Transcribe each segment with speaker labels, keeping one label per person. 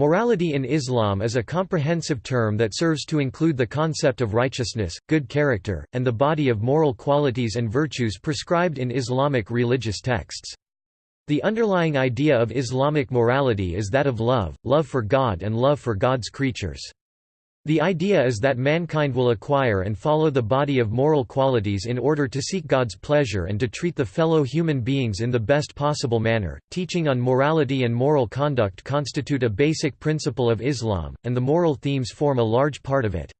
Speaker 1: Morality in Islam is a comprehensive term that serves to include the concept of righteousness, good character, and the body of moral qualities and virtues prescribed in Islamic religious texts. The underlying idea of Islamic morality is that of love, love for God and love for God's creatures. The idea is that mankind will acquire and follow the body of moral qualities in order to seek God's pleasure and to treat the fellow human beings in the best possible manner. Teaching on morality and moral conduct constitute a basic principle of Islam, and the moral themes form a large part of it.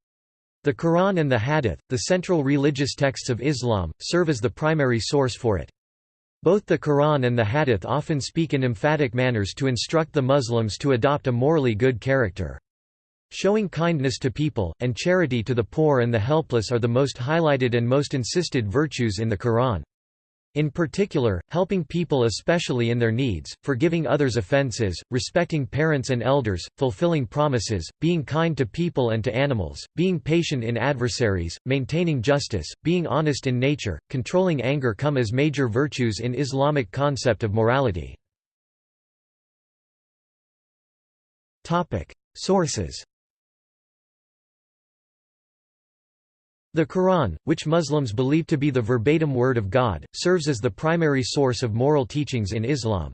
Speaker 1: The Quran and the Hadith, the central religious texts of Islam, serve as the primary source for it. Both the Quran and the Hadith often speak in emphatic manners to instruct the Muslims to adopt a morally good character. Showing kindness to people, and charity to the poor and the helpless are the most highlighted and most insisted virtues in the Quran. In particular, helping people especially in their needs, forgiving others' offenses, respecting parents and elders, fulfilling promises, being kind to people and to animals, being patient in adversaries, maintaining justice, being honest in nature, controlling anger come as major virtues in Islamic concept of morality. Sources The Quran, which Muslims believe to be the verbatim word of God, serves as the primary source of moral teachings in Islam.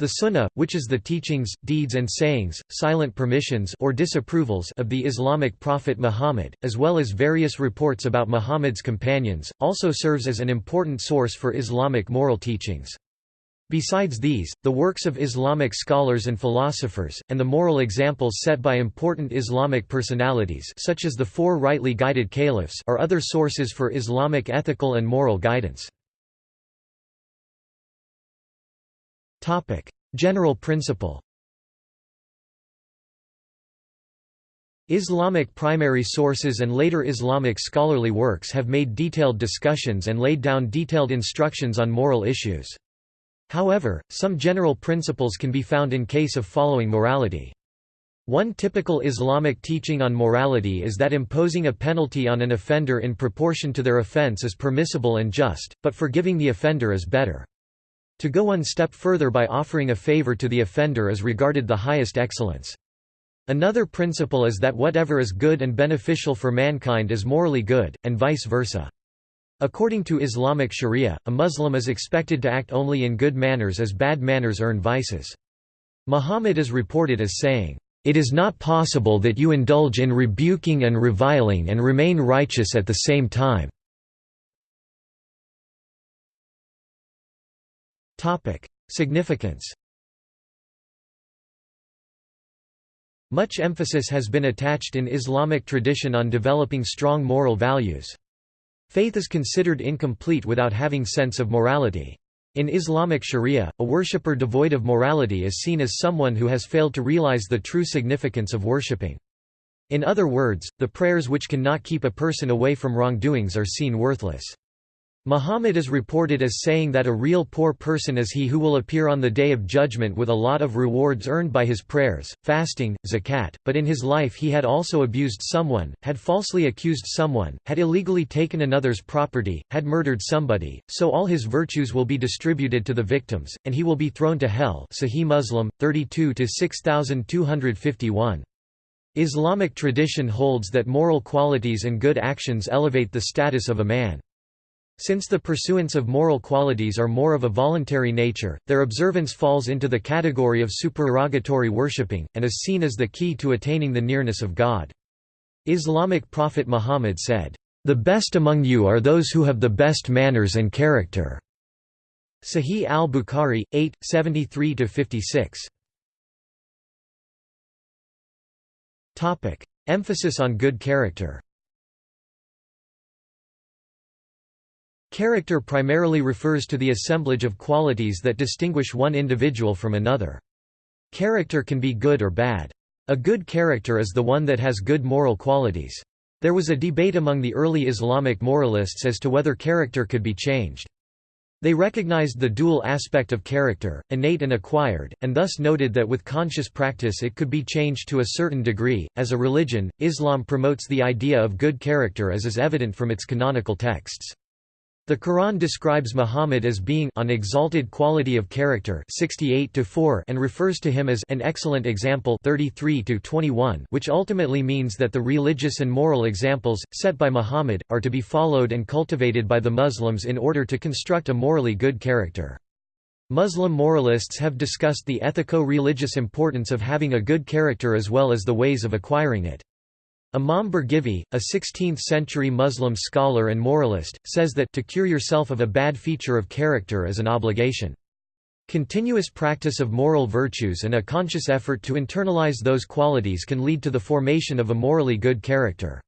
Speaker 1: The Sunnah, which is the teachings, deeds and sayings, silent permissions or disapprovals of the Islamic prophet Muhammad, as well as various reports about Muhammad's companions, also serves as an important source for Islamic moral teachings. Besides these, the works of Islamic scholars and philosophers, and the moral examples set by important Islamic personalities such as the four rightly guided caliphs are other sources for Islamic ethical and moral guidance. General principle Islamic primary sources and later Islamic scholarly works have made detailed discussions and laid down detailed instructions on moral issues. However, some general principles can be found in case of following morality. One typical Islamic teaching on morality is that imposing a penalty on an offender in proportion to their offense is permissible and just, but forgiving the offender is better. To go one step further by offering a favor to the offender is regarded the highest excellence. Another principle is that whatever is good and beneficial for mankind is morally good, and vice versa. According to Islamic sharia, a Muslim is expected to act only in good manners as bad manners earn vices. Muhammad is reported as saying, "...it is not possible that you indulge in rebuking and reviling and remain righteous at the same time." Significance Much emphasis has been attached in Islamic tradition on developing strong moral values. Faith is considered incomplete without having sense of morality. In Islamic sharia, a worshipper devoid of morality is seen as someone who has failed to realize the true significance of worshipping. In other words, the prayers which cannot keep a person away from wrongdoings are seen worthless. Muhammad is reported as saying that a real poor person is he who will appear on the day of judgment with a lot of rewards earned by his prayers, fasting, zakat, but in his life he had also abused someone, had falsely accused someone, had illegally taken another's property, had murdered somebody, so all his virtues will be distributed to the victims, and he will be thrown to hell Sahih Muslim, 32–6251. Islamic tradition holds that moral qualities and good actions elevate the status of a man. Since the pursuance of moral qualities are more of a voluntary nature, their observance falls into the category of supererogatory worshipping, and is seen as the key to attaining the nearness of God. Islamic prophet Muhammad said, "...the best among you are those who have the best manners and character." Sahih al-Bukhari, 8, 73–56 Emphasis on good character Character primarily refers to the assemblage of qualities that distinguish one individual from another. Character can be good or bad. A good character is the one that has good moral qualities. There was a debate among the early Islamic moralists as to whether character could be changed. They recognized the dual aspect of character, innate and acquired, and thus noted that with conscious practice it could be changed to a certain degree. As a religion, Islam promotes the idea of good character as is evident from its canonical texts. The Quran describes Muhammad as being an exalted quality of character 68 and refers to him as an excellent example 33 which ultimately means that the religious and moral examples, set by Muhammad, are to be followed and cultivated by the Muslims in order to construct a morally good character. Muslim moralists have discussed the ethico-religious importance of having a good character as well as the ways of acquiring it. Imam Birgivi, a 16th-century Muslim scholar and moralist, says that to cure yourself of a bad feature of character is an obligation. Continuous practice of moral virtues and a conscious effort to internalize those qualities can lead to the formation of a morally good character.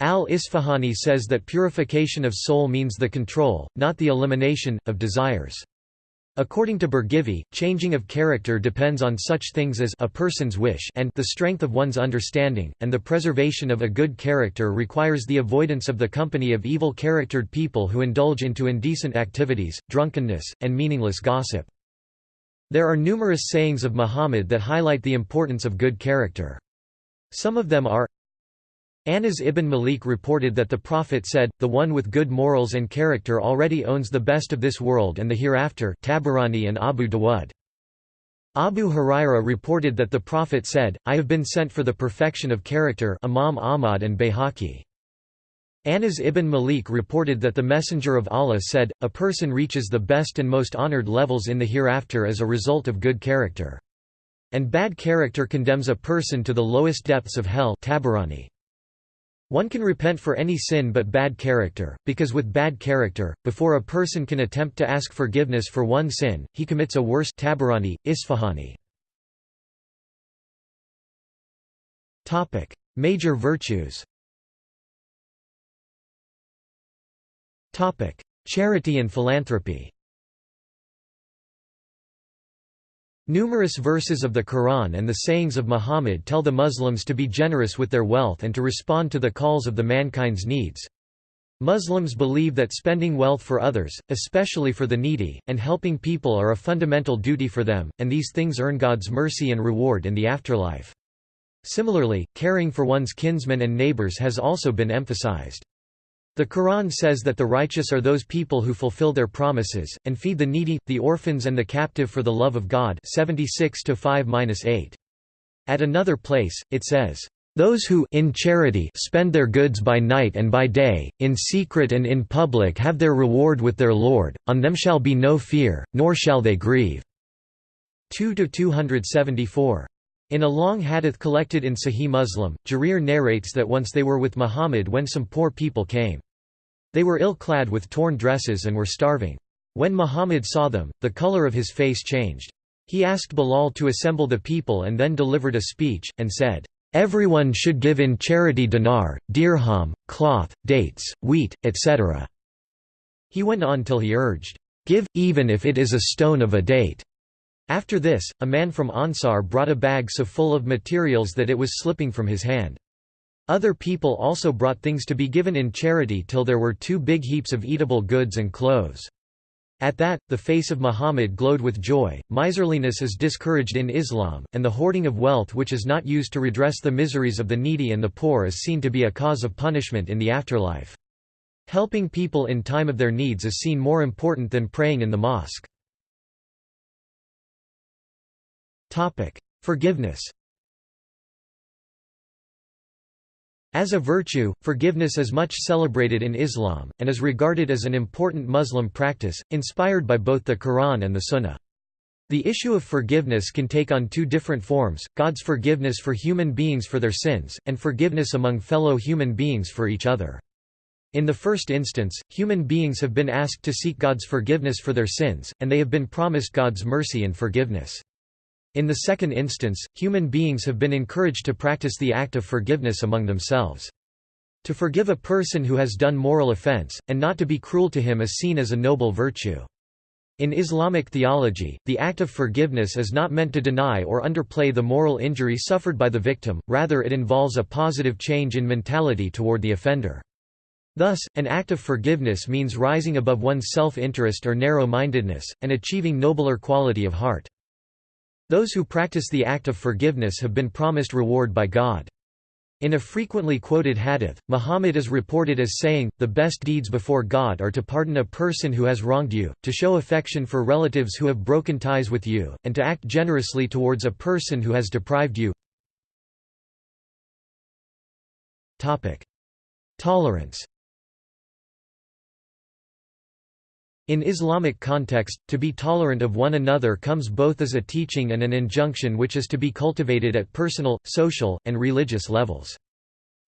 Speaker 1: Al-Isfahani says that purification of soul means the control, not the elimination, of desires. According to Birgivi, changing of character depends on such things as a person's wish and the strength of one's understanding, and the preservation of a good character requires the avoidance of the company of evil-charactered people who indulge into indecent activities, drunkenness, and meaningless gossip. There are numerous sayings of Muhammad that highlight the importance of good character. Some of them are Anas ibn Malik reported that the Prophet said, The one with good morals and character already owns the best of this world and the hereafter Tabarani and Abu Dawud. Abu Huraira reported that the Prophet said, I have been sent for the perfection of character Imam Ahmad and Bayhaqi. Anas ibn Malik reported that the Messenger of Allah said, A person reaches the best and most honored levels in the hereafter as a result of good character. And bad character condemns a person to the lowest depths of hell Tabarani. One can repent for any sin but bad character, because with bad character, before a person can attempt to ask forgiveness for one sin, he commits a worse Tabarani, Isfahani. Major virtues Charity and philanthropy Numerous verses of the Quran and the sayings of Muhammad tell the Muslims to be generous with their wealth and to respond to the calls of the mankind's needs. Muslims believe that spending wealth for others, especially for the needy, and helping people are a fundamental duty for them, and these things earn God's mercy and reward in the afterlife. Similarly, caring for one's kinsmen and neighbors has also been emphasized. The Quran says that the righteous are those people who fulfill their promises, and feed the needy, the orphans and the captive for the love of God 76 8 At another place, it says, "...those who in charity spend their goods by night and by day, in secret and in public have their reward with their Lord, on them shall be no fear, nor shall they grieve." 2–274. In a long hadith collected in Sahih Muslim, Jarir narrates that once they were with Muhammad when some poor people came. They were ill-clad with torn dresses and were starving. When Muhammad saw them, the color of his face changed. He asked Bilal to assemble the people and then delivered a speech, and said, "'Everyone should give in charity dinar, dirham, cloth, dates, wheat, etc." He went on till he urged, "'Give, even if it is a stone of a date." After this, a man from Ansar brought a bag so full of materials that it was slipping from his hand. Other people also brought things to be given in charity till there were two big heaps of eatable goods and clothes. At that, the face of Muhammad glowed with joy. Miserliness is discouraged in Islam, and the hoarding of wealth which is not used to redress the miseries of the needy and the poor is seen to be a cause of punishment in the afterlife. Helping people in time of their needs is seen more important than praying in the mosque. Forgiveness As a virtue, forgiveness is much celebrated in Islam, and is regarded as an important Muslim practice, inspired by both the Quran and the Sunnah. The issue of forgiveness can take on two different forms, God's forgiveness for human beings for their sins, and forgiveness among fellow human beings for each other. In the first instance, human beings have been asked to seek God's forgiveness for their sins, and they have been promised God's mercy and forgiveness. In the second instance, human beings have been encouraged to practice the act of forgiveness among themselves. To forgive a person who has done moral offense, and not to be cruel to him is seen as a noble virtue. In Islamic theology, the act of forgiveness is not meant to deny or underplay the moral injury suffered by the victim, rather it involves a positive change in mentality toward the offender. Thus, an act of forgiveness means rising above one's self-interest or narrow-mindedness, and achieving nobler quality of heart. Those who practice the act of forgiveness have been promised reward by God. In a frequently quoted hadith, Muhammad is reported as saying, the best deeds before God are to pardon a person who has wronged you, to show affection for relatives who have broken ties with you, and to act generously towards a person who has deprived you. Tolerance In Islamic context, to be tolerant of one another comes both as a teaching and an injunction which is to be cultivated at personal, social, and religious levels.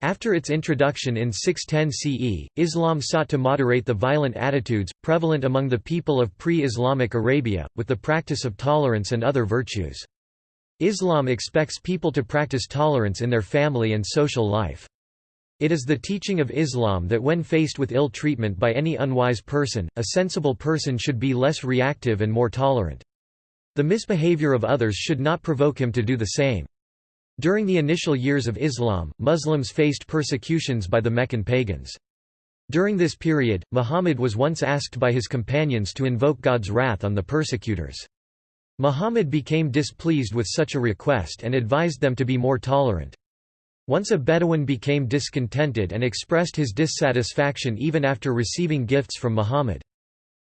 Speaker 1: After its introduction in 610 CE, Islam sought to moderate the violent attitudes, prevalent among the people of pre-Islamic Arabia, with the practice of tolerance and other virtues. Islam expects people to practice tolerance in their family and social life. It is the teaching of Islam that when faced with ill treatment by any unwise person, a sensible person should be less reactive and more tolerant. The misbehavior of others should not provoke him to do the same. During the initial years of Islam, Muslims faced persecutions by the Meccan pagans. During this period, Muhammad was once asked by his companions to invoke God's wrath on the persecutors. Muhammad became displeased with such a request and advised them to be more tolerant. Once a Bedouin became discontented and expressed his dissatisfaction even after receiving gifts from Muhammad.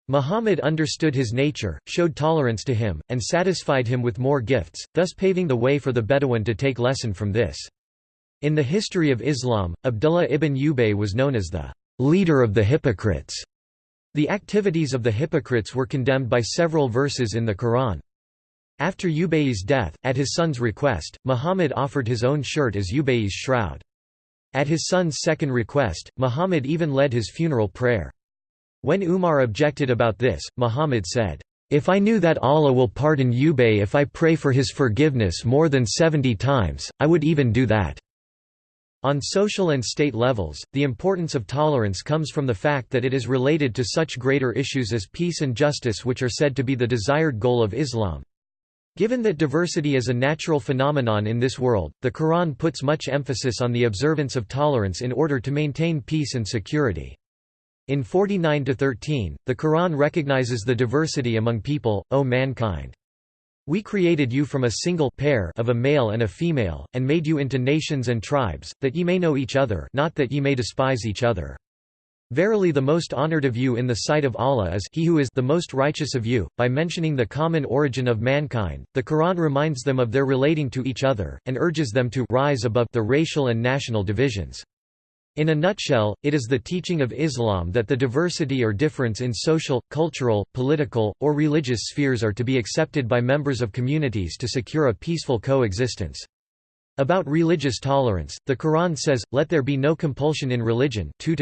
Speaker 1: Muhammad understood his nature, showed tolerance to him, and satisfied him with more gifts, thus paving the way for the Bedouin to take lesson from this. In the history of Islam, Abdullah ibn Ubay was known as the leader of the hypocrites. The activities of the hypocrites were condemned by several verses in the Quran. After Ubay's death, at his son's request, Muhammad offered his own shirt as Ubay's shroud. At his son's second request, Muhammad even led his funeral prayer. When Umar objected about this, Muhammad said, "'If I knew that Allah will pardon Ubay if I pray for his forgiveness more than seventy times, I would even do that.' On social and state levels, the importance of tolerance comes from the fact that it is related to such greater issues as peace and justice which are said to be the desired goal of Islam. Given that diversity is a natural phenomenon in this world, the Quran puts much emphasis on the observance of tolerance in order to maintain peace and security. In 49-13, the Quran recognizes the diversity among people, O mankind. We created you from a single pair of a male and a female, and made you into nations and tribes, that ye may know each other not that ye may despise each other. Verily the most honored of you in the sight of Allah is he who is the most righteous of you. By mentioning the common origin of mankind, the Quran reminds them of their relating to each other, and urges them to rise above the racial and national divisions. In a nutshell, it is the teaching of Islam that the diversity or difference in social, cultural, political, or religious spheres are to be accepted by members of communities to secure a peaceful coexistence. About religious tolerance, the Quran says, Let there be no compulsion in religion 2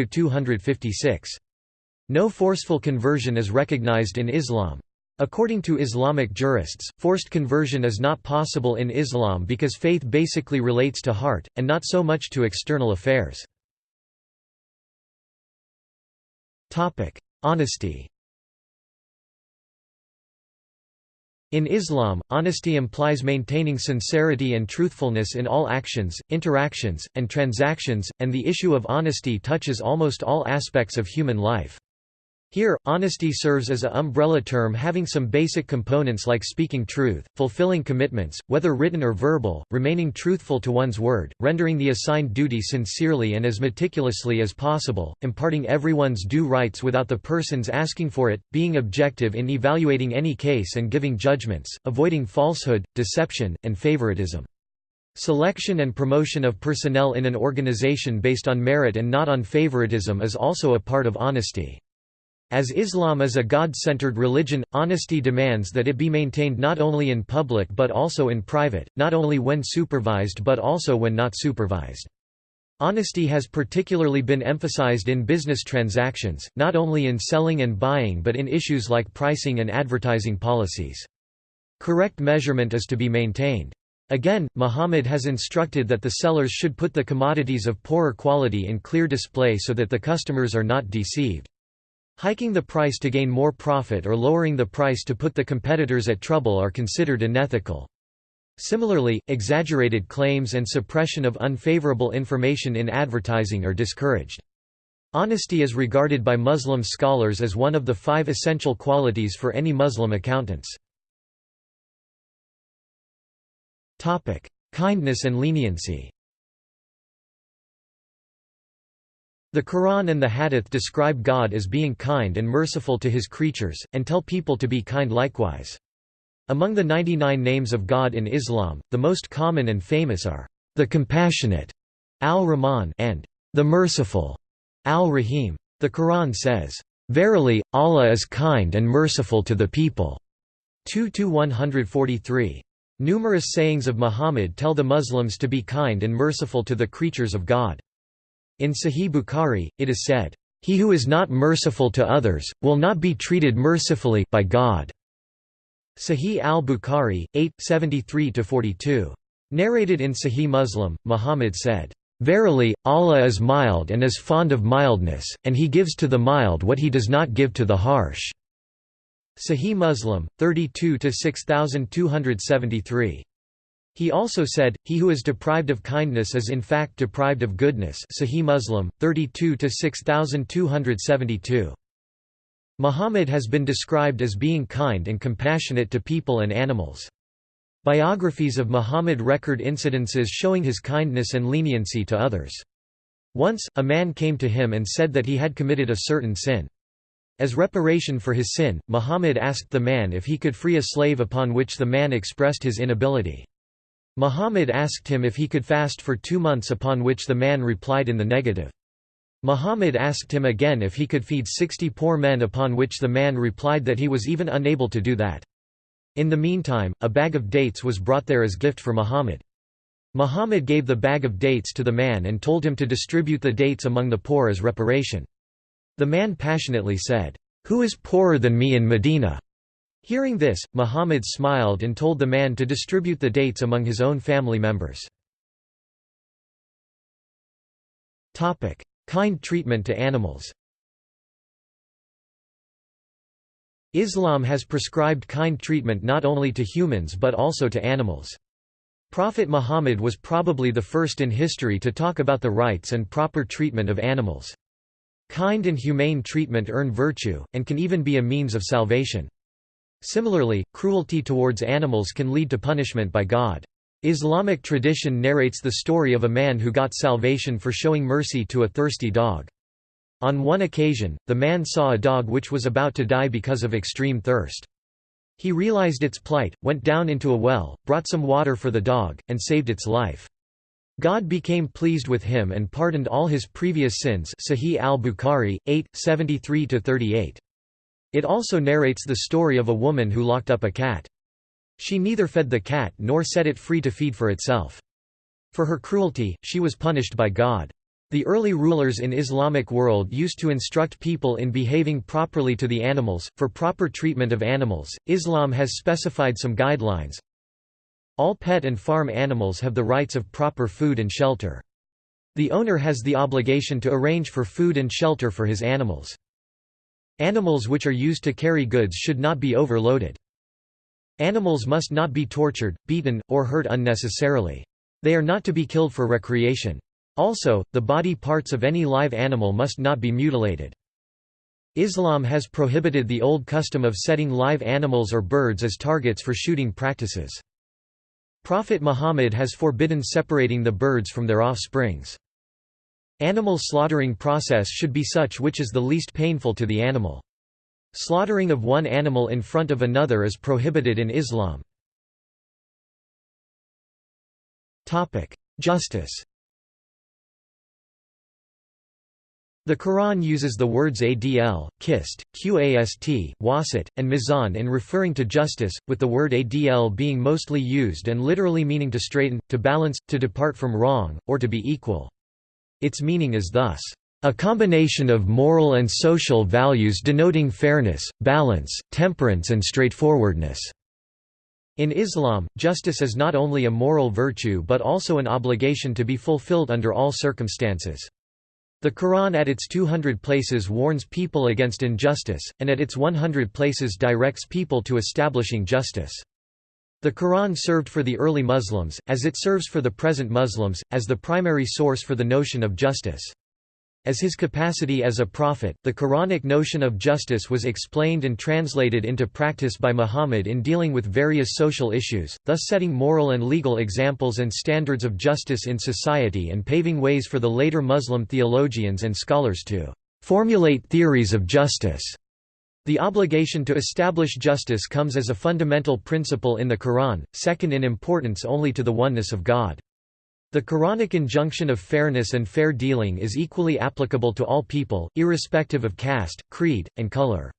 Speaker 1: No forceful conversion is recognized in Islam. According to Islamic jurists, forced conversion is not possible in Islam because faith basically relates to heart, and not so much to external affairs. Honesty In Islam, honesty implies maintaining sincerity and truthfulness in all actions, interactions, and transactions, and the issue of honesty touches almost all aspects of human life. Here, honesty serves as a umbrella term having some basic components like speaking truth, fulfilling commitments, whether written or verbal, remaining truthful to one's word, rendering the assigned duty sincerely and as meticulously as possible, imparting everyone's due rights without the person's asking for it, being objective in evaluating any case and giving judgments, avoiding falsehood, deception, and favoritism. Selection and promotion of personnel in an organization based on merit and not on favoritism is also a part of honesty. As Islam is a God-centered religion, honesty demands that it be maintained not only in public but also in private, not only when supervised but also when not supervised. Honesty has particularly been emphasized in business transactions, not only in selling and buying but in issues like pricing and advertising policies. Correct measurement is to be maintained. Again, Muhammad has instructed that the sellers should put the commodities of poorer quality in clear display so that the customers are not deceived. Hiking the price to gain more profit or lowering the price to put the competitors at trouble are considered unethical. Similarly, exaggerated claims and suppression of unfavorable information in advertising are discouraged. Honesty is regarded by Muslim scholars as one of the five essential qualities for any Muslim accountants. Kindness and leniency The Quran and the Hadith describe God as being kind and merciful to his creatures, and tell people to be kind likewise. Among the 99 names of God in Islam, the most common and famous are, the Compassionate, Al-Rahman, and the Merciful, Al-Rahim. The Quran says, Verily, Allah is kind and merciful to the people. 2–143. Numerous sayings of Muhammad tell the Muslims to be kind and merciful to the creatures of God. In Sahih Bukhari, it is said, "...he who is not merciful to others, will not be treated mercifully by God." Sahih al-Bukhari, 8, 73–42. Narrated in Sahih Muslim, Muhammad said, "...verily, Allah is mild and is fond of mildness, and He gives to the mild what He does not give to the harsh." Sahih Muslim, 32–6273. He also said, He who is deprived of kindness is in fact deprived of goodness Sahih Muslim, 32–6272. Muhammad has been described as being kind and compassionate to people and animals. Biographies of Muhammad record incidences showing his kindness and leniency to others. Once, a man came to him and said that he had committed a certain sin. As reparation for his sin, Muhammad asked the man if he could free a slave upon which the man expressed his inability. Muhammad asked him if he could fast for two months upon which the man replied in the negative. Muhammad asked him again if he could feed sixty poor men upon which the man replied that he was even unable to do that. In the meantime, a bag of dates was brought there as gift for Muhammad. Muhammad gave the bag of dates to the man and told him to distribute the dates among the poor as reparation. The man passionately said, "'Who is poorer than me in Medina?' Hearing this, Muhammad smiled and told the man to distribute the dates among his own family members. Kind treatment to animals Islam has prescribed kind treatment not only to humans but also to animals. Prophet Muhammad was probably the first in history to talk about the rights and proper treatment of animals. Kind and humane treatment earn virtue, and can even be a means of salvation. Similarly, cruelty towards animals can lead to punishment by God. Islamic tradition narrates the story of a man who got salvation for showing mercy to a thirsty dog. On one occasion, the man saw a dog which was about to die because of extreme thirst. He realized its plight, went down into a well, brought some water for the dog, and saved its life. God became pleased with him and pardoned all his previous sins Sahih al-Bukhari, 8, 73–38. It also narrates the story of a woman who locked up a cat. She neither fed the cat nor set it free to feed for itself. For her cruelty, she was punished by God. The early rulers in Islamic world used to instruct people in behaving properly to the animals. For proper treatment of animals, Islam has specified some guidelines. All pet and farm animals have the rights of proper food and shelter. The owner has the obligation to arrange for food and shelter for his animals. Animals which are used to carry goods should not be overloaded. Animals must not be tortured, beaten, or hurt unnecessarily. They are not to be killed for recreation. Also, the body parts of any live animal must not be mutilated. Islam has prohibited the old custom of setting live animals or birds as targets for shooting practices. Prophet Muhammad has forbidden separating the birds from their offsprings. Animal slaughtering process should be such which is the least painful to the animal. Slaughtering of one animal in front of another is prohibited in Islam. Justice The Quran uses the words adl, qist, qast, wasat, and mizan in referring to justice, with the word adl being mostly used and literally meaning to straighten, to balance, to depart from wrong, or to be equal. Its meaning is thus, "...a combination of moral and social values denoting fairness, balance, temperance and straightforwardness." In Islam, justice is not only a moral virtue but also an obligation to be fulfilled under all circumstances. The Quran at its 200 places warns people against injustice, and at its 100 places directs people to establishing justice. The Quran served for the early Muslims, as it serves for the present Muslims, as the primary source for the notion of justice. As his capacity as a prophet, the Quranic notion of justice was explained and translated into practice by Muhammad in dealing with various social issues, thus setting moral and legal examples and standards of justice in society and paving ways for the later Muslim theologians and scholars to formulate theories of justice. The obligation to establish justice comes as a fundamental principle in the Quran, second in importance only to the oneness of God. The Quranic injunction of fairness and fair dealing is equally applicable to all people, irrespective of caste, creed, and color.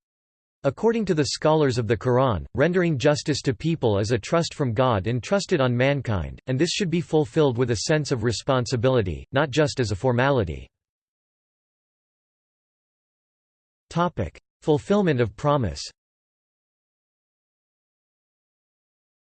Speaker 1: According to the scholars of the Quran, rendering justice to people is a trust from God entrusted on mankind, and this should be fulfilled with a sense of responsibility, not just as a formality. Fulfillment of promise.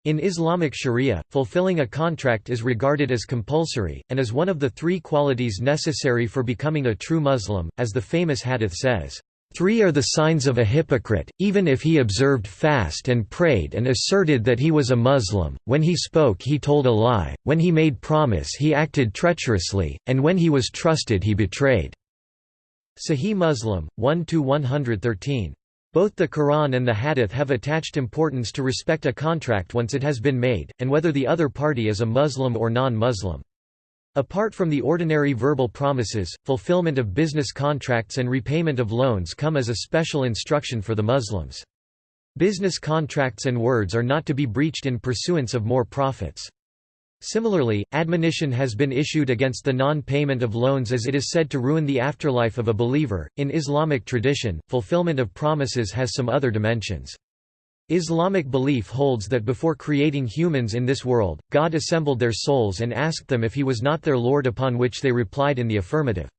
Speaker 1: In Islamic sharia, fulfilling a contract is regarded as compulsory, and is one of the three qualities necessary for becoming a true Muslim, as the famous hadith says, Three are the signs of a hypocrite, even if he observed fast and prayed and asserted that he was a Muslim, when he spoke he told a lie, when he made promise he acted treacherously, and when he was trusted he betrayed." Sahih Muslim, 1–113. Both the Quran and the Hadith have attached importance to respect a contract once it has been made, and whether the other party is a Muslim or non-Muslim. Apart from the ordinary verbal promises, fulfillment of business contracts and repayment of loans come as a special instruction for the Muslims. Business contracts and words are not to be breached in pursuance of more profits. Similarly, admonition has been issued against the non-payment of loans as it is said to ruin the afterlife of a believer. In Islamic tradition, fulfillment of promises has some other dimensions. Islamic belief holds that before creating humans in this world, God assembled their souls and asked them if he was not their Lord upon which they replied in the affirmative.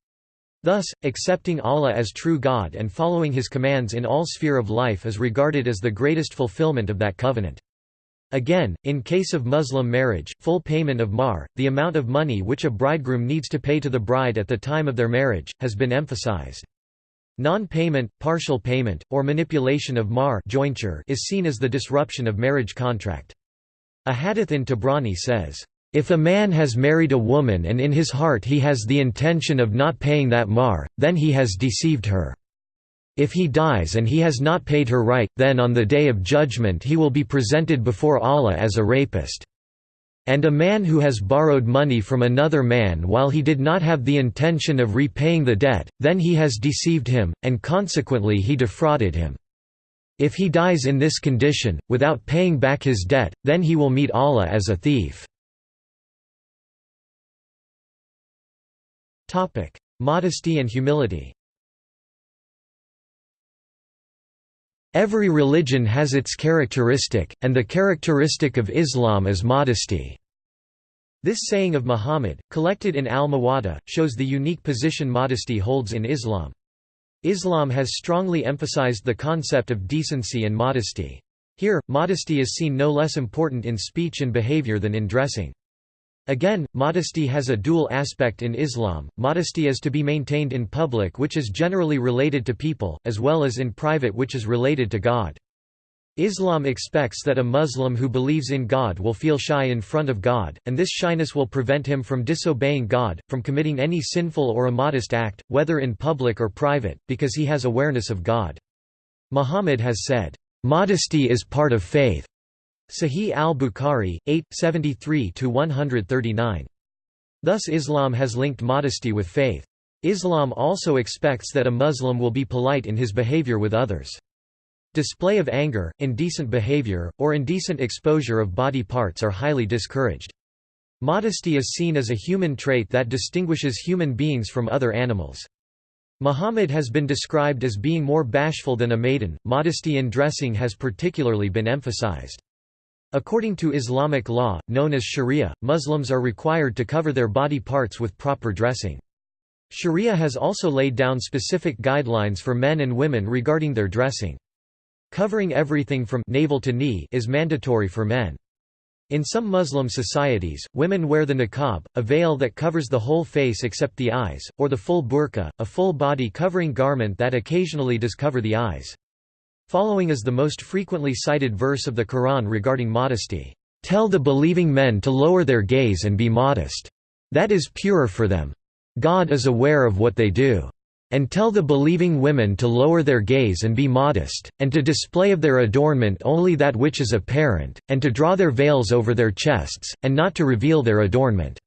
Speaker 1: Thus, accepting Allah as true God and following his commands in all sphere of life is regarded as the greatest fulfillment of that covenant. Again, in case of Muslim marriage, full payment of mahr, the amount of money which a bridegroom needs to pay to the bride at the time of their marriage, has been emphasized. Non-payment, partial payment, or manipulation of mahr jointure is seen as the disruption of marriage contract. A hadith in Tabarani says, "...if a man has married a woman and in his heart he has the intention of not paying that mahr, then he has deceived her." If he dies and he has not paid her right, then on the Day of Judgment he will be presented before Allah as a rapist. And a man who has borrowed money from another man while he did not have the intention of repaying the debt, then he has deceived him, and consequently he defrauded him. If he dies in this condition, without paying back his debt, then he will meet Allah as a thief. Modesty and humility Every religion has its characteristic, and the characteristic of Islam is modesty. This saying of Muhammad, collected in al-Muwatta, shows the unique position modesty holds in Islam. Islam has strongly emphasized the concept of decency and modesty. Here, modesty is seen no less important in speech and behavior than in dressing. Again, modesty has a dual aspect in Islam, modesty is to be maintained in public which is generally related to people, as well as in private which is related to God. Islam expects that a Muslim who believes in God will feel shy in front of God, and this shyness will prevent him from disobeying God, from committing any sinful or immodest act, whether in public or private, because he has awareness of God. Muhammad has said, "...modesty is part of faith." Sahih al-Bukhari, 8, 73–139. Thus Islam has linked modesty with faith. Islam also expects that a Muslim will be polite in his behavior with others. Display of anger, indecent behavior, or indecent exposure of body parts are highly discouraged. Modesty is seen as a human trait that distinguishes human beings from other animals. Muhammad has been described as being more bashful than a maiden. Modesty in dressing has particularly been emphasized. According to Islamic law, known as sharia, Muslims are required to cover their body parts with proper dressing. Sharia has also laid down specific guidelines for men and women regarding their dressing. Covering everything from navel to knee is mandatory for men. In some Muslim societies, women wear the niqab, a veil that covers the whole face except the eyes, or the full burqa, a full body covering garment that occasionally does cover the eyes. Following is the most frequently cited verse of the Quran regarding modesty. Tell the believing men to lower their gaze and be modest. That is purer for them. God is aware of what they do. And tell the believing women to lower their gaze and be modest, and to display of their adornment only that which is apparent, and to draw their veils over their chests, and not to reveal their adornment."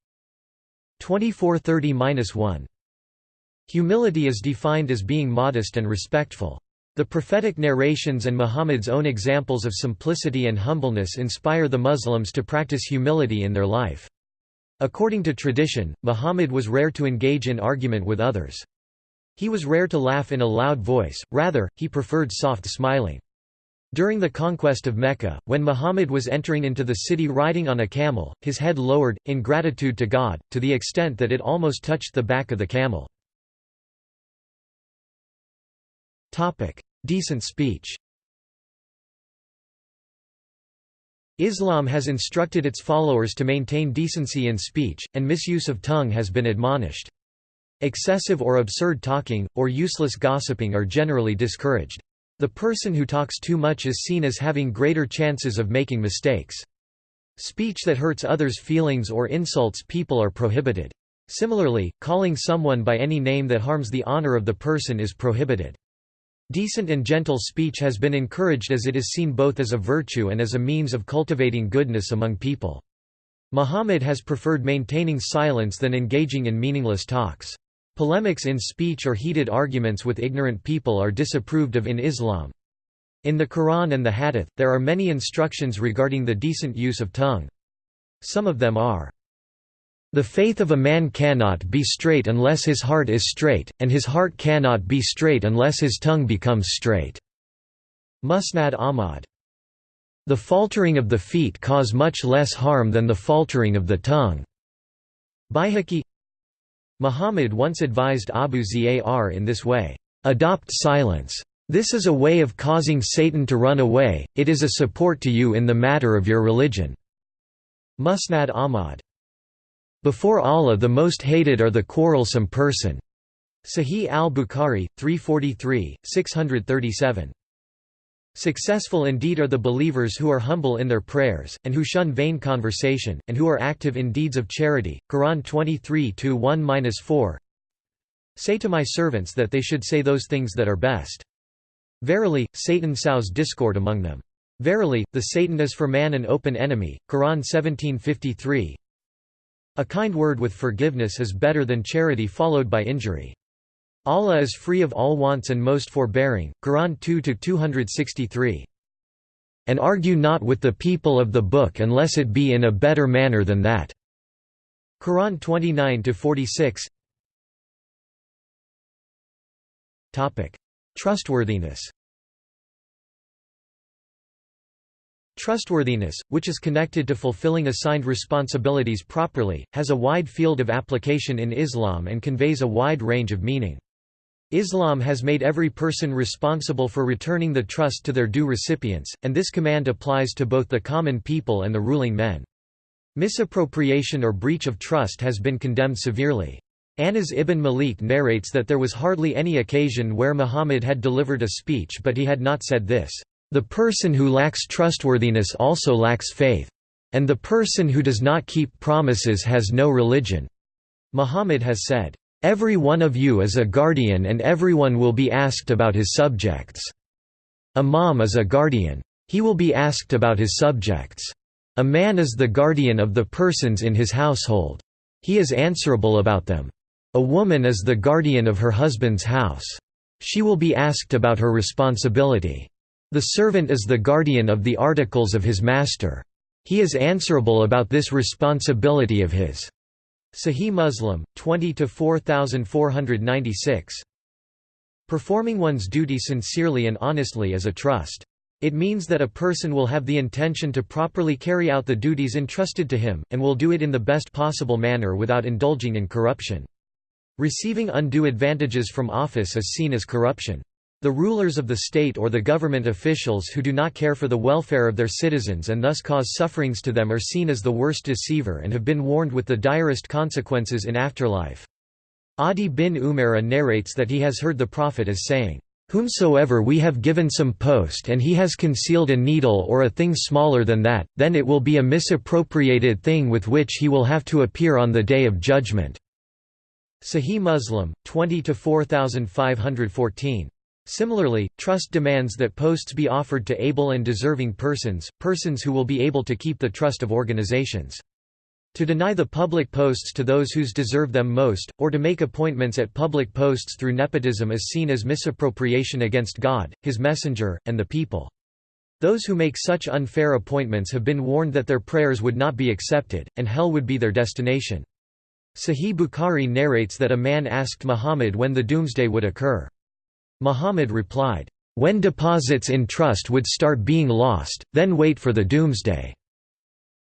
Speaker 1: 2430–1 Humility is defined as being modest and respectful. The prophetic narrations and Muhammad's own examples of simplicity and humbleness inspire the Muslims to practice humility in their life. According to tradition, Muhammad was rare to engage in argument with others. He was rare to laugh in a loud voice, rather, he preferred soft smiling. During the conquest of Mecca, when Muhammad was entering into the city riding on a camel, his head lowered, in gratitude to God, to the extent that it almost touched the back of the camel. Decent speech Islam has instructed its followers to maintain decency in speech, and misuse of tongue has been admonished. Excessive or absurd talking, or useless gossiping are generally discouraged. The person who talks too much is seen as having greater chances of making mistakes. Speech that hurts others' feelings or insults people are prohibited. Similarly, calling someone by any name that harms the honor of the person is prohibited. Decent and gentle speech has been encouraged as it is seen both as a virtue and as a means of cultivating goodness among people. Muhammad has preferred maintaining silence than engaging in meaningless talks. Polemics in speech or heated arguments with ignorant people are disapproved of in Islam. In the Quran and the Hadith, there are many instructions regarding the decent use of tongue. Some of them are the faith of a man cannot be straight unless his heart is straight, and his heart cannot be straight unless his tongue becomes straight." Musnad Ahmad. The faltering of the feet cause much less harm than the faltering of the tongue. Baihaqi Muhammad once advised Abu Zar in this way, "...adopt silence. This is a way of causing Satan to run away, it is a support to you in the matter of your religion." Musnad Ahmad before Allah the most hated are the quarrelsome person. Sahih al-Bukhari, 343, 637. Successful indeed are the believers who are humble in their prayers, and who shun vain conversation, and who are active in deeds of charity. Quran 23-1-4 Say to my servants that they should say those things that are best. Verily, Satan sows discord among them. Verily, the Satan is for man an open enemy. Quran 1753 a kind word with forgiveness is better than charity followed by injury. Allah is free of all wants and most forbearing. Quran 2-263. And argue not with the people of the book unless it be in a better manner than that. Quran 29-46 Topic: Trustworthiness Trustworthiness, which is connected to fulfilling assigned responsibilities properly, has a wide field of application in Islam and conveys a wide range of meaning. Islam has made every person responsible for returning the trust to their due recipients, and this command applies to both the common people and the ruling men. Misappropriation or breach of trust has been condemned severely. Anas ibn Malik narrates that there was hardly any occasion where Muhammad had delivered a speech but he had not said this. The person who lacks trustworthiness also lacks faith. And the person who does not keep promises has no religion." Muhammad has said, "...every one of you is a guardian and everyone will be asked about his subjects. Imam is a guardian. He will be asked about his subjects. A man is the guardian of the persons in his household. He is answerable about them. A woman is the guardian of her husband's house. She will be asked about her responsibility. The servant is the guardian of the articles of his master. He is answerable about this responsibility of his. Sahih Muslim, 20–4496 Performing one's duty sincerely and honestly is a trust. It means that a person will have the intention to properly carry out the duties entrusted to him, and will do it in the best possible manner without indulging in corruption. Receiving undue advantages from office is seen as corruption. The rulers of the state or the government officials who do not care for the welfare of their citizens and thus cause sufferings to them are seen as the worst deceiver and have been warned with the direst consequences in afterlife. Adi bin Umara narrates that he has heard the Prophet as saying, Whomsoever we have given some post and he has concealed a needle or a thing smaller than that, then it will be a misappropriated thing with which he will have to appear on the day of judgment. Sahih Muslim, 20 to 4514. Similarly, trust demands that posts be offered to able and deserving persons, persons who will be able to keep the trust of organizations. To deny the public posts to those whose deserve them most, or to make appointments at public posts through nepotism is seen as misappropriation against God, His messenger, and the people. Those who make such unfair appointments have been warned that their prayers would not be accepted, and hell would be their destination. Sahih Bukhari narrates that a man asked Muhammad when the doomsday would occur. Muhammad replied, "'When deposits in trust would start being lost, then wait for the doomsday."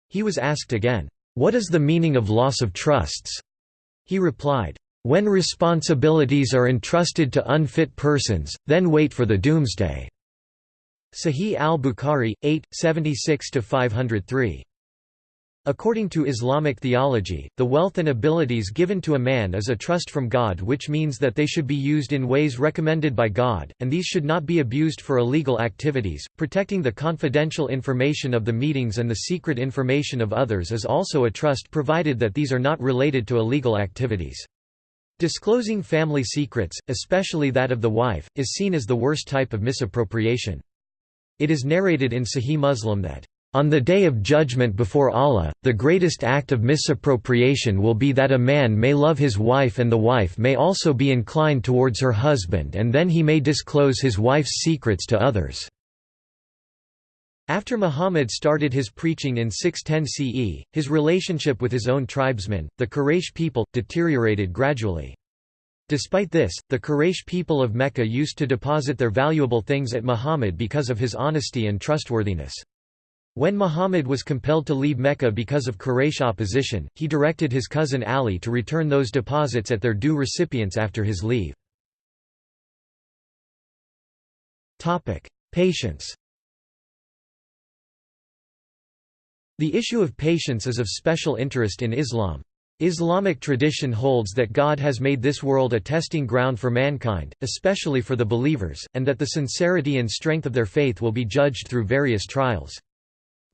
Speaker 1: He was asked again, what is the meaning of loss of trusts? He replied, When responsibilities are entrusted to unfit persons, then wait for the doomsday. Sahih al-Bukhari, 8, 76–503. According to Islamic theology, the wealth and abilities given to a man is a trust from God which means that they should be used in ways recommended by God, and these should not be abused for illegal activities. Protecting the confidential information of the meetings and the secret information of others is also a trust provided that these are not related to illegal activities. Disclosing family secrets, especially that of the wife, is seen as the worst type of misappropriation. It is narrated in Sahih Muslim that on the day of judgment before Allah, the greatest act of misappropriation will be that a man may love his wife and the wife may also be inclined towards her husband and then he may disclose his wife's secrets to others." After Muhammad started his preaching in 610 CE, his relationship with his own tribesmen, the Quraysh people, deteriorated gradually. Despite this, the Quraysh people of Mecca used to deposit their valuable things at Muhammad because of his honesty and trustworthiness. When Muhammad was compelled to leave Mecca because of Quraysh opposition, he directed his cousin Ali to return those deposits at their due recipients after his leave. Patience The issue of patience is of special interest in Islam. Islamic tradition holds that God has made this world a testing ground for mankind, especially for the believers, and that the sincerity and strength of their faith will be judged through various trials.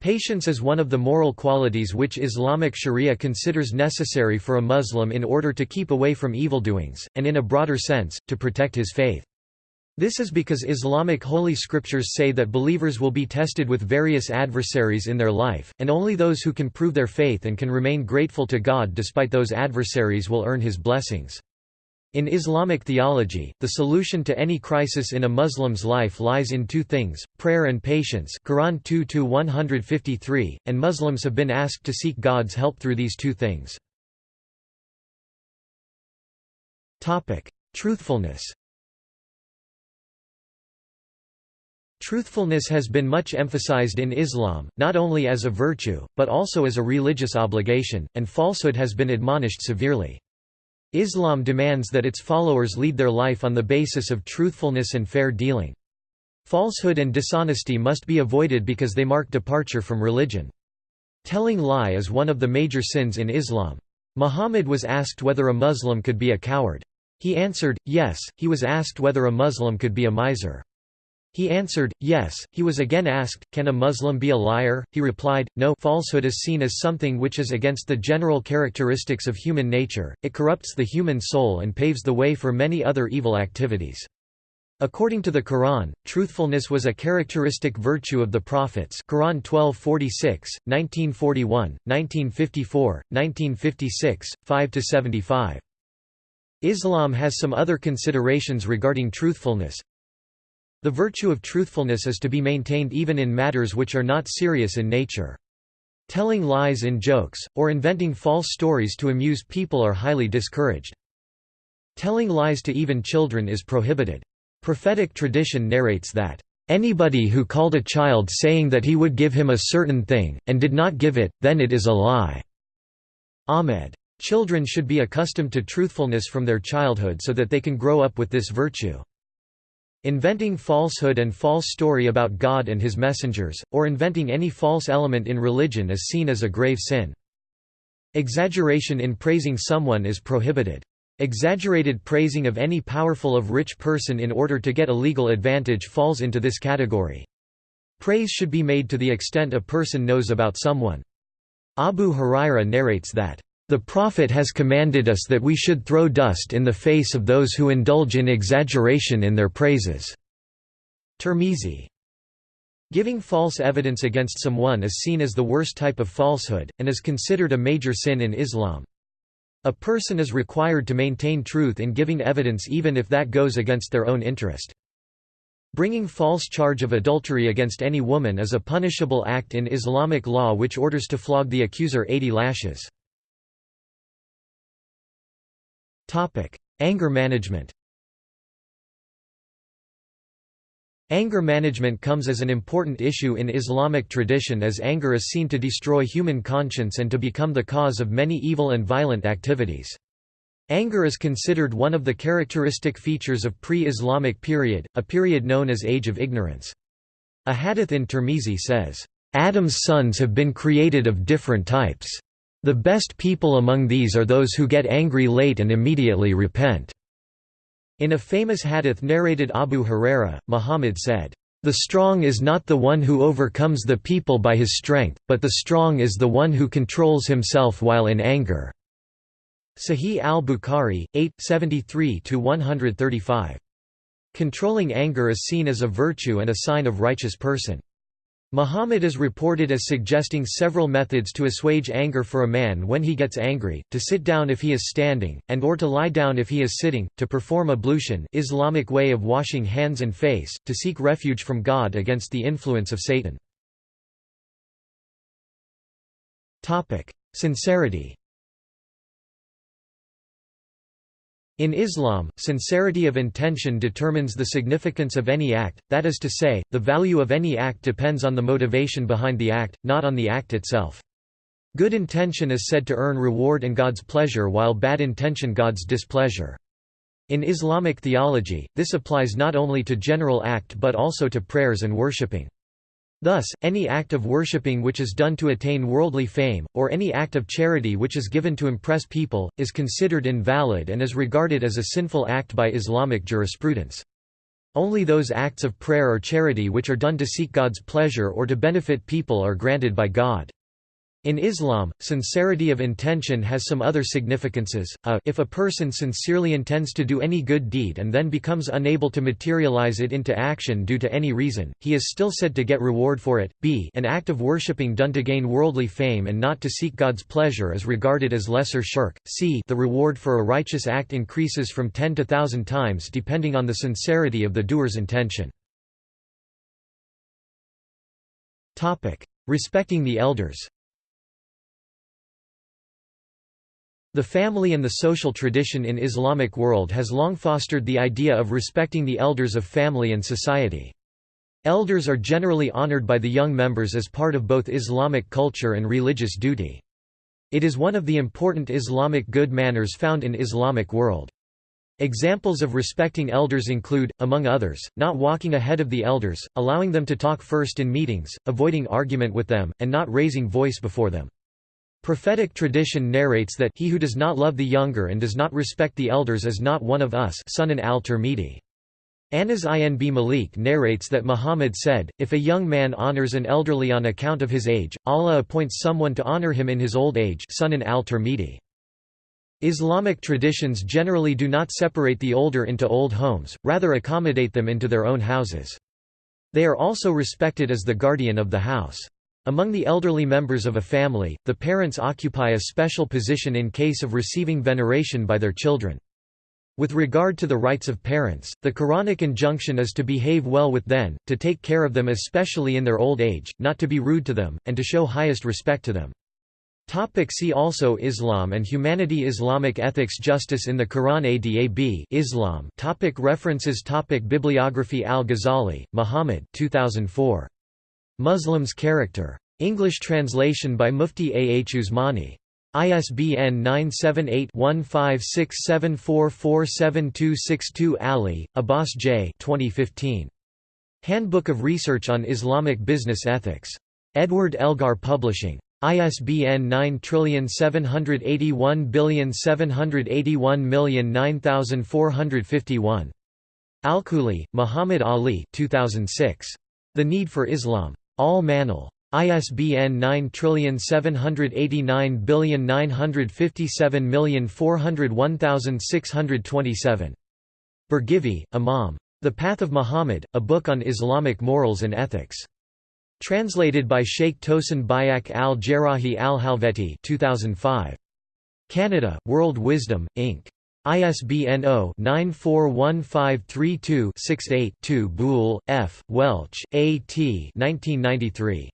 Speaker 1: Patience is one of the moral qualities which Islamic sharia considers necessary for a Muslim in order to keep away from evildoings, and in a broader sense, to protect his faith. This is because Islamic holy scriptures say that believers will be tested with various adversaries in their life, and only those who can prove their faith and can remain grateful to God despite those adversaries will earn his blessings. In Islamic theology, the solution to any crisis in a Muslim's life lies in two things, prayer and patience Quran 2-153, and Muslims have been asked to seek God's help through these two things. Truthfulness Truthfulness has been much emphasized in Islam, not only as a virtue, but also as a religious obligation, and falsehood has been admonished severely. Islam demands that its followers lead their life on the basis of truthfulness and fair dealing. Falsehood and dishonesty must be avoided because they mark departure from religion. Telling lie is one of the major sins in Islam. Muhammad was asked whether a Muslim could be a coward. He answered, yes. He was asked whether a Muslim could be a miser. He answered, yes. He was again asked, can a Muslim be a liar? He replied, no falsehood is seen as something which is against the general characteristics of human nature, it corrupts the human soul and paves the way for many other evil activities. According to the Quran, truthfulness was a characteristic virtue of the prophets Quran 1246, 1941, 1954, 1956, 5–75. Islam has some other considerations regarding truthfulness, the virtue of truthfulness is to be maintained even in matters which are not serious in nature. Telling lies in jokes, or inventing false stories to amuse people are highly discouraged. Telling lies to even children is prohibited. Prophetic tradition narrates that, "...anybody who called a child saying that he would give him a certain thing, and did not give it, then it is a lie." Ahmed. Children should be accustomed to truthfulness from their childhood so that they can grow up with this virtue. Inventing falsehood and false story about God and his messengers, or inventing any false element in religion is seen as a grave sin. Exaggeration in praising someone is prohibited. Exaggerated praising of any powerful of rich person in order to get a legal advantage falls into this category. Praise should be made to the extent a person knows about someone. Abu Huraira narrates that, The Prophet has commanded us that we should throw dust in the face of those who indulge in exaggeration in their praises." Tirmizi. Giving false evidence against someone is seen as the worst type of falsehood, and is considered a major sin in Islam. A person is required to maintain truth in giving evidence even if that goes against their own interest. Bringing false charge of adultery against any woman is a punishable act in Islamic law which orders to flog the accuser 80 lashes. Anger management Anger management comes as an important issue in Islamic tradition as anger is seen to destroy human conscience and to become the cause of many evil and violent activities. Anger is considered one of the characteristic features of pre-Islamic period, a period known as Age of Ignorance. A hadith in Tirmizi says, "...Adam's sons have been created of different types. The best people among these are those who get angry late and immediately repent." In a famous hadith narrated Abu Huraira, Muhammad said, "...the strong is not the one who overcomes the people by his strength, but the strong is the one who controls himself while in anger." Sahih al-Bukhari, 8, 73–135. Controlling anger is seen as a virtue and a sign of righteous person. Muhammad is reported as suggesting several methods to assuage anger for a man when he gets angry, to sit down if he is standing, and or to lie down if he is sitting, to perform ablution Islamic way of washing hands and face, to seek refuge from God against the influence of Satan. Sincerity In Islam, sincerity of intention determines the significance of any act, that is to say, the value of any act depends on the motivation behind the act, not on the act itself. Good intention is said to earn reward and God's pleasure while bad intention God's displeasure. In Islamic theology, this applies not only to general act but also to prayers and worshipping. Thus, any act of worshipping which is done to attain worldly fame, or any act of charity which is given to impress people, is considered invalid and is regarded as a sinful act by Islamic jurisprudence. Only those acts of prayer or charity which are done to seek God's pleasure or to benefit people are granted by God. In Islam, sincerity of intention has some other significances. A, if a person sincerely intends to do any good deed and then becomes unable to materialize it into action due to any reason, he is still said to get reward for it. B, an act of worshipping done to gain worldly fame and not to seek God's pleasure is regarded as lesser shirk. C, the reward for a righteous act increases from 10 to 1000 times depending on the sincerity of the doer's intention. Topic: Respecting the elders. The family and the social tradition in Islamic world has long fostered the idea of respecting the elders of family and society. Elders are generally honored by the young members as part of both Islamic culture and religious duty. It is one of the important Islamic good manners found in Islamic world. Examples of respecting elders include, among others, not walking ahead of the elders, allowing them to talk first in meetings, avoiding argument with them, and not raising voice before them. Prophetic tradition narrates that he who does not love the younger and does not respect the elders is not one of us Sunan al-Tirmidhi. Anas ibn Malik narrates that Muhammad said, If a young man honors an elderly on account of his age, Allah appoints someone to honor him in his old age Sunan al-Tirmidhi. Islamic traditions generally do not separate the older into old homes, rather accommodate them into their own houses. They are also respected as the guardian of the house. Among the elderly members of a family, the parents occupy a special position in case of receiving veneration by their children. With regard to the rights of parents, the Quranic injunction is to behave well with them, to take care of them especially in their old age, not to be rude to them, and to show highest respect to them. Topic see also Islam and humanity Islamic ethics Justice in the Quran Adab Islam topic References topic Bibliography Al-Ghazali, Muhammad 2004. Muslims Character. English translation by Mufti A. H. Usmani. ISBN 978-1567447262 Ali, Abbas J. 2015. Handbook of Research on Islamic Business Ethics. Edward Elgar Publishing. ISBN 978178198109451. Alkhouli, Muhammad Ali 2006. The Need for Islam. Al Manal. ISBN 9789957401627. Birgivi, Imam. The Path of Muhammad, a book on Islamic morals and ethics. Translated by Sheikh Tosun Bayrak al-Jerrahi al-Halveti 2005. Canada, World Wisdom, Inc. ISBN 0-941532-68-2 Buhl, F., Welch, A. T. 1993.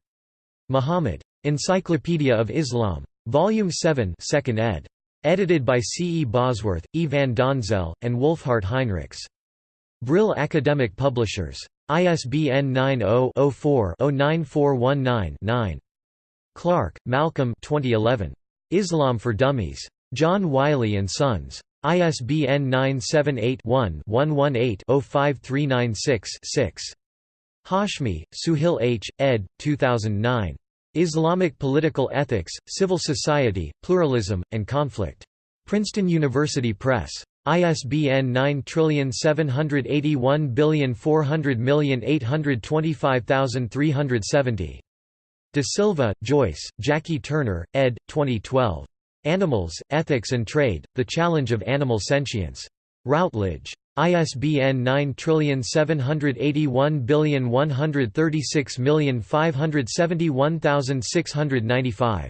Speaker 1: Muhammad. Encyclopedia of Islam. Volume 7 2nd ed. Edited by C. E. Bosworth, E. van Donzel, and Wolfhart Heinrichs. Brill Academic Publishers. ISBN 90-04-09419-9. Clark, Malcolm 2011. Islam for Dummies. John Wiley & Sons. ISBN 978-1-118-05396-6. Hashmi, Suhail H., ed. 2009. Islamic Political Ethics, Civil Society, Pluralism, and Conflict. Princeton University Press. ISBN 9781400825370. D'Silva, Joyce, Jackie Turner, ed. 2012. Animals, Ethics and Trade, The Challenge of Animal Sentience. Routledge. ISBN 9781136571695.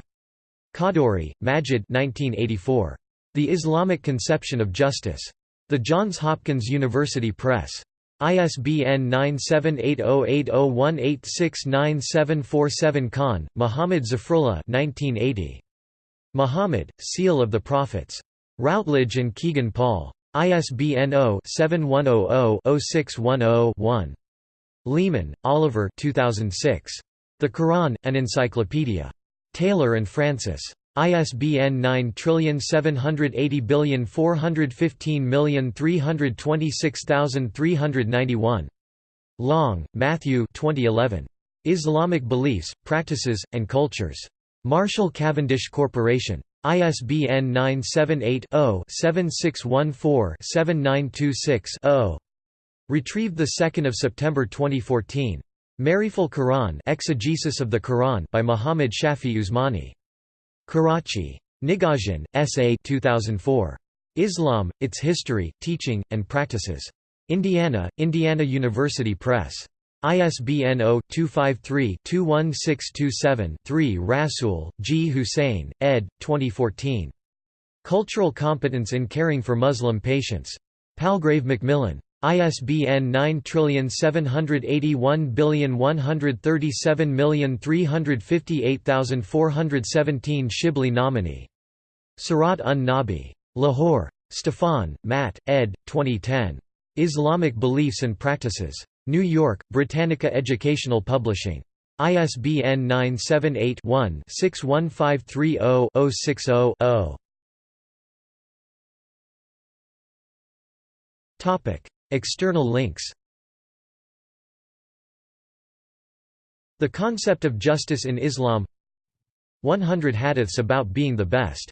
Speaker 1: Khadduri, Majid 1984. The Islamic Conception of Justice. The Johns Hopkins University Press. ISBN 9780801869747 Khan, Muhammad Zafrullah 1980. Muhammad, Seal of the Prophets. Routledge and Kegan Paul. ISBN 0-7100-0610-1. Leaman, Oliver 2006. The Quran, An Encyclopedia. Taylor and Francis. ISBN 9780415326391. Long, Matthew 2011. Islamic Beliefs, Practices, and Cultures. Marshall Cavendish Corporation. ISBN 978-0-7614-7926-0. Retrieved 2 September 2014. Mariful Quran Exegesis of the Quran by Muhammad Shafi Usmani. Karachi. Nigosian, S.A. 2004. Islam, Its History, Teaching, and Practices. Indiana, Indiana University Press. ISBN 0-253-21627-3 Rasool, G. Hussein, ed. 2014. Cultural Competence in Caring for Muslim Patients. Palgrave Macmillan. ISBN 9781137358417 Shibli Nomani. Sirat un-Nabi. Lahore. Stefon, Matt, ed. 2010. Islamic Beliefs and Practices. New York, Britannica Educational Publishing. ISBN 978-1-61530-060-0. External links The concept of justice in Islam 100 hadiths about being the best